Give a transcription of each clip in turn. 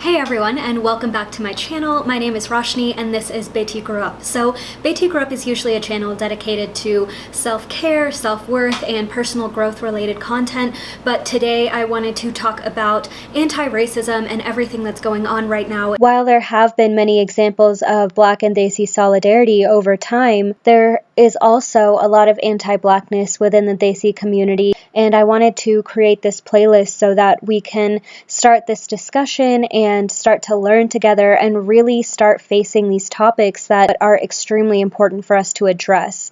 Hey everyone and welcome back to my channel. My name is Roshni and this is Beti Grew Up. So Beti Grew Up is usually a channel dedicated to self-care, self-worth, and personal growth related content, but today I wanted to talk about anti-racism and everything that's going on right now. While there have been many examples of Black and Desi solidarity over time, there is also a lot of anti-Blackness within the Desi community and I wanted to create this playlist so that we can start this discussion and start to learn together and really start facing these topics that are extremely important for us to address.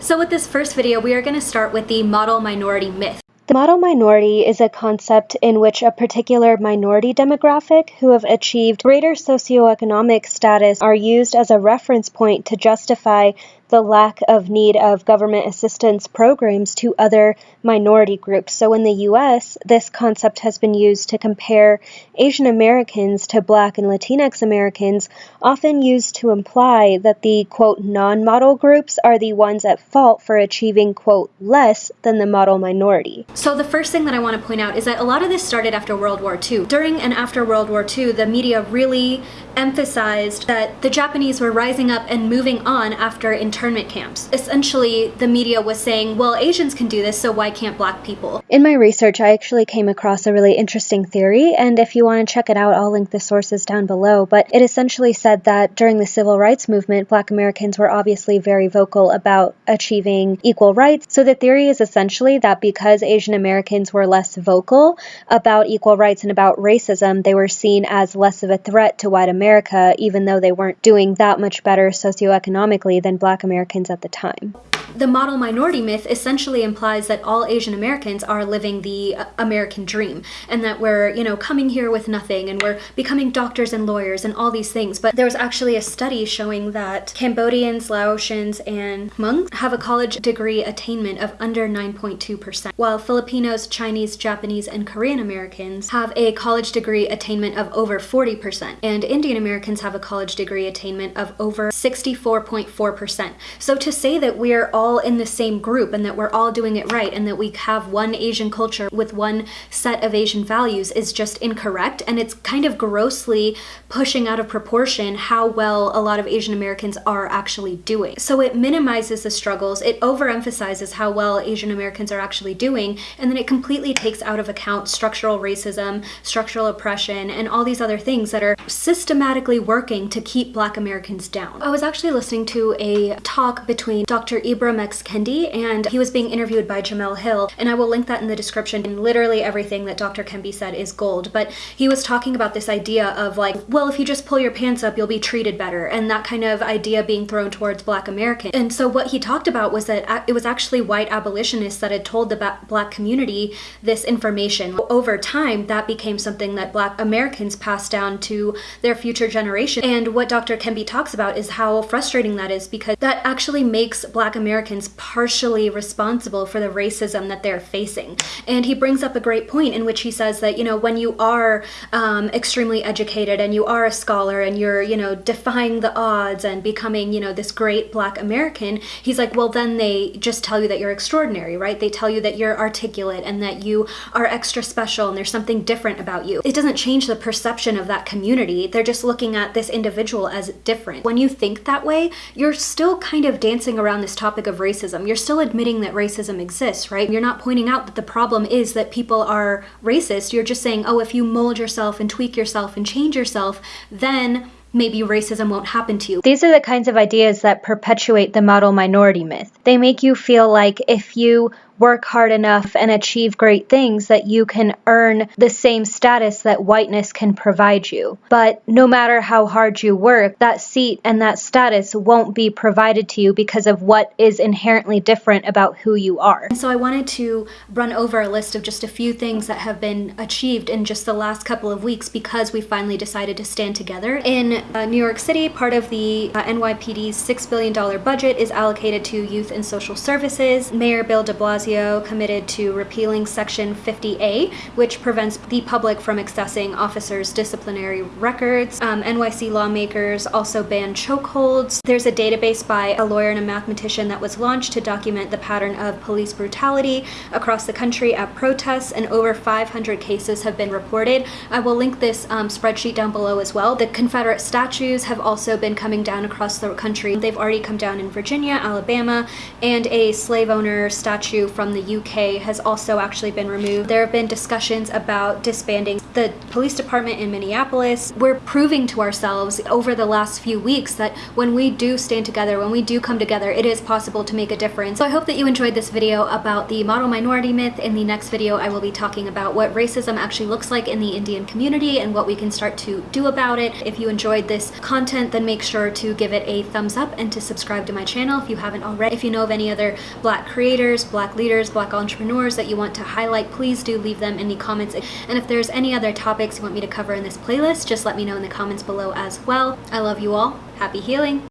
So with this first video, we are going to start with the model minority myth. Model minority is a concept in which a particular minority demographic who have achieved greater socioeconomic status are used as a reference point to justify the lack of need of government assistance programs to other minority groups. So in the US, this concept has been used to compare Asian Americans to Black and Latinx Americans, often used to imply that the quote non model groups are the ones at fault for achieving quote less than the model minority. So the first thing that I want to point out is that a lot of this started after World War II. During and after World War II, the media really emphasized that the Japanese were rising up and moving on after internment camps. Essentially, the media was saying, well, Asians can do this, so why can't black people? In my research, I actually came across a really interesting theory, and if you want to check it out, I'll link the sources down below. But it essentially said that during the civil rights movement, black Americans were obviously very vocal about achieving equal rights. So the theory is essentially that because Asian Americans were less vocal about equal rights and about racism, they were seen as less of a threat to white America, even though they weren't doing that much better socioeconomically than black Americans at the time the model minority myth essentially implies that all Asian Americans are living the uh, American dream and that we're, you know, coming here with nothing and we're becoming doctors and lawyers and all these things. But there was actually a study showing that Cambodians, Laotians, and Hmongs have a college degree attainment of under 9.2%, while Filipinos, Chinese, Japanese, and Korean Americans have a college degree attainment of over 40%, and Indian Americans have a college degree attainment of over 64.4%. So to say that we're all all in the same group and that we're all doing it right and that we have one Asian culture with one set of Asian values is just incorrect and it's kind of grossly pushing out of proportion how well a lot of Asian Americans are actually doing. So it minimizes the struggles, it overemphasizes how well Asian Americans are actually doing, and then it completely takes out of account structural racism, structural oppression, and all these other things that are systematically working to keep black Americans down. I was actually listening to a talk between Dr. Ibram X. Kendi, and he was being interviewed by Jemele Hill, and I will link that in the description. And literally everything that Dr. Kendi said is gold, but he was talking about this idea of like, well, if you just pull your pants up, you'll be treated better, and that kind of idea being thrown towards Black Americans. And so what he talked about was that it was actually white abolitionists that had told the Black community this information. Over time, that became something that Black Americans passed down to their future generation. And what Dr. Kendi talks about is how frustrating that is because that actually makes Black Americans Americans partially responsible for the racism that they're facing. And he brings up a great point in which he says that, you know, when you are um, extremely educated and you are a scholar and you're, you know, defying the odds and becoming, you know, this great black American, he's like, well, then they just tell you that you're extraordinary, right? They tell you that you're articulate and that you are extra special and there's something different about you. It doesn't change the perception of that community. They're just looking at this individual as different. When you think that way, you're still kind of dancing around this topic of of racism. You're still admitting that racism exists, right? You're not pointing out that the problem is that people are racist. You're just saying, oh, if you mold yourself and tweak yourself and change yourself, then maybe racism won't happen to you. These are the kinds of ideas that perpetuate the model minority myth. They make you feel like if you work hard enough and achieve great things that you can earn the same status that whiteness can provide you. But no matter how hard you work, that seat and that status won't be provided to you because of what is inherently different about who you are. And so I wanted to run over a list of just a few things that have been achieved in just the last couple of weeks because we finally decided to stand together. In uh, New York City, part of the uh, NYPD's $6 billion budget is allocated to youth and social services. Mayor Bill de Blasio Committed to repealing Section 50A, which prevents the public from accessing officers' disciplinary records. Um, NYC lawmakers also banned chokeholds. There's a database by a lawyer and a mathematician that was launched to document the pattern of police brutality across the country at protests, and over 500 cases have been reported. I will link this um, spreadsheet down below as well. The Confederate statues have also been coming down across the country. They've already come down in Virginia, Alabama, and a slave owner statue from the UK has also actually been removed. There have been discussions about disbanding the police department in Minneapolis. We're proving to ourselves over the last few weeks that when we do stand together, when we do come together, it is possible to make a difference. So I hope that you enjoyed this video about the model minority myth. In the next video, I will be talking about what racism actually looks like in the Indian community and what we can start to do about it. If you enjoyed this content, then make sure to give it a thumbs up and to subscribe to my channel if you haven't already. If you know of any other black creators, black leaders, black entrepreneurs that you want to highlight, please do leave them in the comments. And if there's any other topics you want me to cover in this playlist, just let me know in the comments below as well. I love you all. Happy healing.